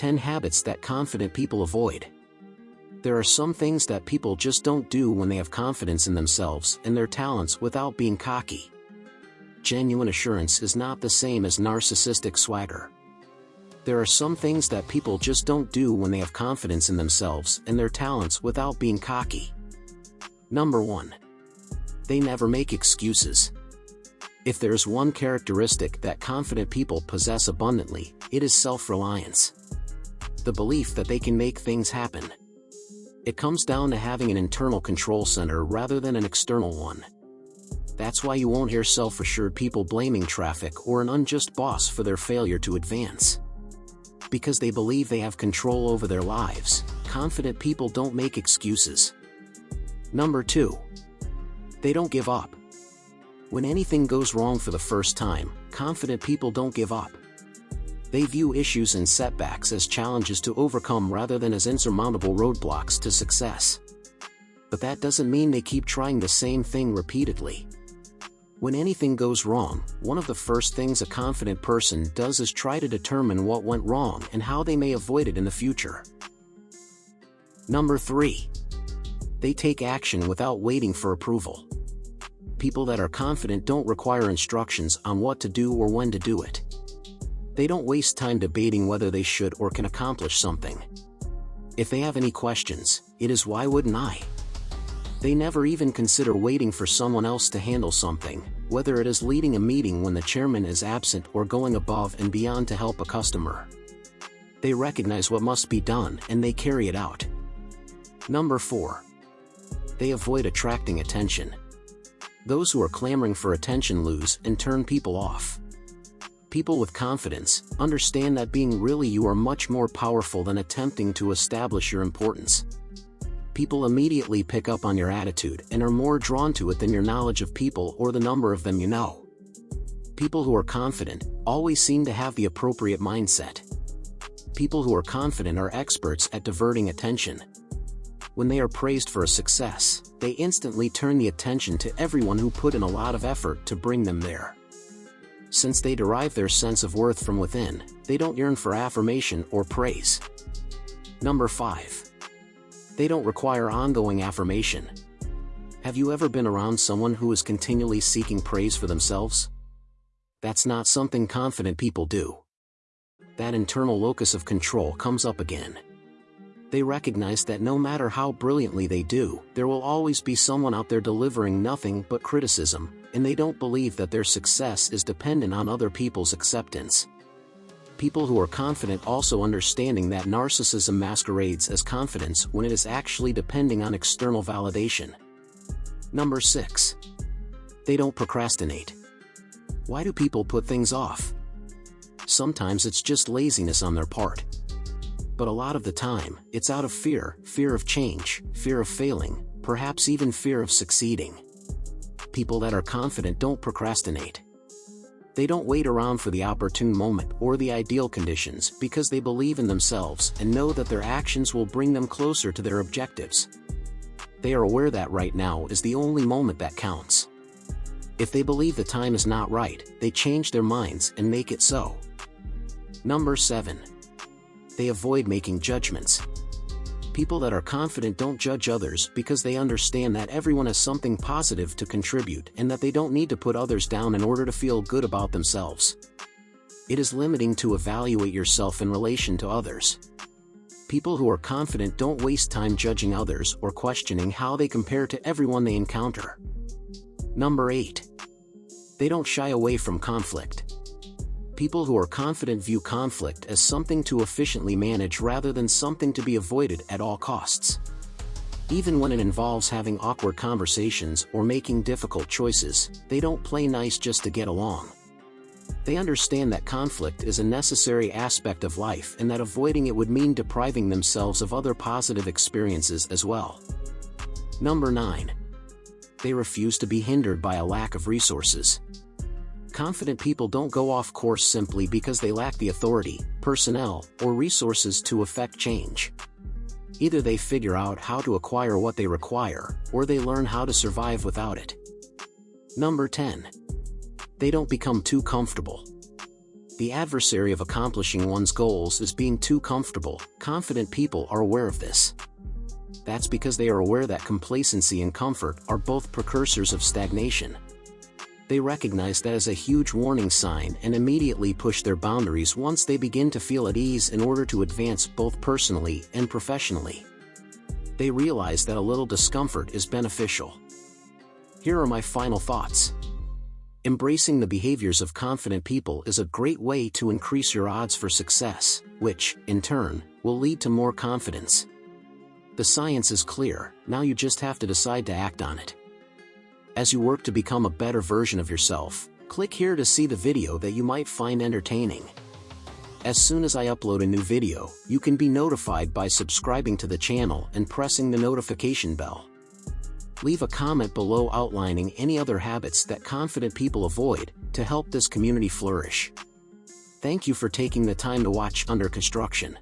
10 habits that confident people avoid. There are some things that people just don't do when they have confidence in themselves and their talents without being cocky. Genuine assurance is not the same as narcissistic swagger. There are some things that people just don't do when they have confidence in themselves and their talents without being cocky. Number 1. They never make excuses. If there's one characteristic that confident people possess abundantly, it is self-reliance. The belief that they can make things happen. It comes down to having an internal control center rather than an external one. That's why you won't hear self-assured people blaming traffic or an unjust boss for their failure to advance. Because they believe they have control over their lives, confident people don't make excuses. Number 2. They don't give up. When anything goes wrong for the first time, confident people don't give up. They view issues and setbacks as challenges to overcome rather than as insurmountable roadblocks to success. But that doesn't mean they keep trying the same thing repeatedly. When anything goes wrong, one of the first things a confident person does is try to determine what went wrong and how they may avoid it in the future. Number 3. They take action without waiting for approval people that are confident don't require instructions on what to do or when to do it. They don't waste time debating whether they should or can accomplish something. If they have any questions, it is why wouldn't I? They never even consider waiting for someone else to handle something, whether it is leading a meeting when the chairman is absent or going above and beyond to help a customer. They recognize what must be done and they carry it out. Number 4. They avoid attracting attention. Those who are clamoring for attention lose and turn people off. People with confidence understand that being really you are much more powerful than attempting to establish your importance. People immediately pick up on your attitude and are more drawn to it than your knowledge of people or the number of them you know. People who are confident always seem to have the appropriate mindset. People who are confident are experts at diverting attention, when they are praised for a success, they instantly turn the attention to everyone who put in a lot of effort to bring them there. Since they derive their sense of worth from within, they don't yearn for affirmation or praise. Number 5. They don't require ongoing affirmation. Have you ever been around someone who is continually seeking praise for themselves? That's not something confident people do. That internal locus of control comes up again they recognize that no matter how brilliantly they do, there will always be someone out there delivering nothing but criticism, and they don't believe that their success is dependent on other people's acceptance. People who are confident also understanding that narcissism masquerades as confidence when it is actually depending on external validation. Number 6. They don't procrastinate. Why do people put things off? Sometimes it's just laziness on their part but a lot of the time, it's out of fear, fear of change, fear of failing, perhaps even fear of succeeding. People that are confident don't procrastinate. They don't wait around for the opportune moment or the ideal conditions because they believe in themselves and know that their actions will bring them closer to their objectives. They are aware that right now is the only moment that counts. If they believe the time is not right, they change their minds and make it so. Number 7 they avoid making judgments. People that are confident don't judge others because they understand that everyone has something positive to contribute and that they don't need to put others down in order to feel good about themselves. It is limiting to evaluate yourself in relation to others. People who are confident don't waste time judging others or questioning how they compare to everyone they encounter. Number 8. They don't shy away from conflict people who are confident view conflict as something to efficiently manage rather than something to be avoided at all costs. Even when it involves having awkward conversations or making difficult choices, they don't play nice just to get along. They understand that conflict is a necessary aspect of life and that avoiding it would mean depriving themselves of other positive experiences as well. Number 9. They refuse to be hindered by a lack of resources. Confident people don't go off course simply because they lack the authority, personnel, or resources to effect change. Either they figure out how to acquire what they require, or they learn how to survive without it. Number 10. They don't become too comfortable. The adversary of accomplishing one's goals is being too comfortable. Confident people are aware of this. That's because they are aware that complacency and comfort are both precursors of stagnation. They recognize that as a huge warning sign and immediately push their boundaries once they begin to feel at ease in order to advance both personally and professionally. They realize that a little discomfort is beneficial. Here are my final thoughts. Embracing the behaviors of confident people is a great way to increase your odds for success, which, in turn, will lead to more confidence. The science is clear, now you just have to decide to act on it. As you work to become a better version of yourself, click here to see the video that you might find entertaining. As soon as I upload a new video, you can be notified by subscribing to the channel and pressing the notification bell. Leave a comment below outlining any other habits that confident people avoid to help this community flourish. Thank you for taking the time to watch Under Construction.